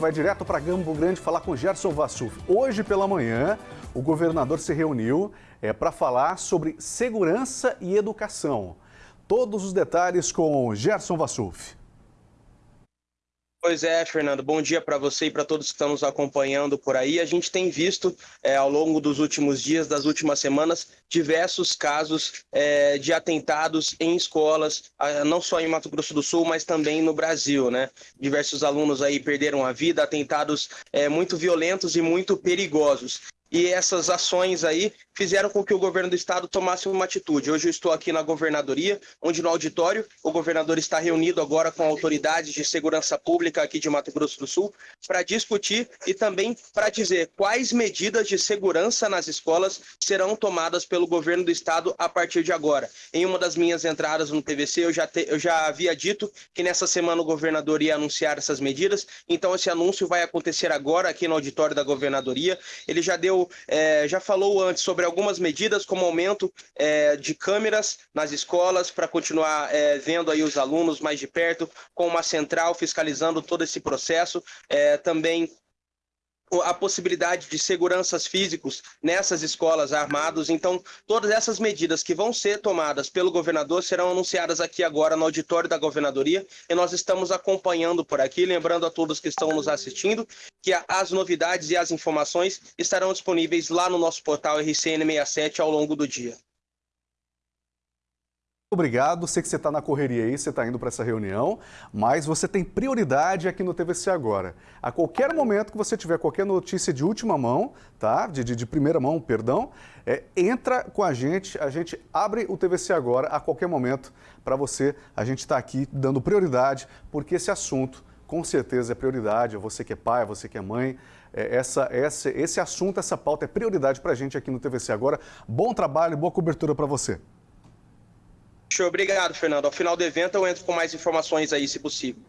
vai direto para Campo Grande falar com Gerson Vassuf. Hoje pela manhã, o governador se reuniu é, para falar sobre segurança e educação. Todos os detalhes com Gerson Vassuf. Pois é, Fernando. Bom dia para você e para todos que estão nos acompanhando por aí. A gente tem visto é, ao longo dos últimos dias, das últimas semanas, diversos casos é, de atentados em escolas, não só em Mato Grosso do Sul, mas também no Brasil, né? Diversos alunos aí perderam a vida, atentados é, muito violentos e muito perigosos e essas ações aí fizeram com que o governo do estado tomasse uma atitude. Hoje eu estou aqui na governadoria, onde no auditório o governador está reunido agora com autoridades de segurança pública aqui de Mato Grosso do Sul para discutir e também para dizer quais medidas de segurança nas escolas serão tomadas pelo governo do estado a partir de agora. Em uma das minhas entradas no TVC eu já, te, eu já havia dito que nessa semana o governador ia anunciar essas medidas, então esse anúncio vai acontecer agora aqui no auditório da governadoria. Ele já deu é, já falou antes sobre algumas medidas, como aumento é, de câmeras nas escolas para continuar é, vendo aí os alunos mais de perto, com uma central fiscalizando todo esse processo. É, também a possibilidade de seguranças físicos nessas escolas armados. Então, todas essas medidas que vão ser tomadas pelo governador serão anunciadas aqui agora no auditório da governadoria e nós estamos acompanhando por aqui, lembrando a todos que estão nos assistindo que as novidades e as informações estarão disponíveis lá no nosso portal RCN67 ao longo do dia. Obrigado, sei que você está na correria aí, você está indo para essa reunião, mas você tem prioridade aqui no TVC Agora. A qualquer momento que você tiver qualquer notícia de última mão, tá? de, de, de primeira mão, perdão, é, entra com a gente, a gente abre o TVC Agora a qualquer momento para você. A gente está aqui dando prioridade, porque esse assunto com certeza é prioridade, você que é pai, você que é mãe, é, essa, essa, esse assunto, essa pauta é prioridade para a gente aqui no TVC Agora. Bom trabalho, boa cobertura para você. Obrigado, Fernando. Ao final do evento eu entro com mais informações aí, se possível.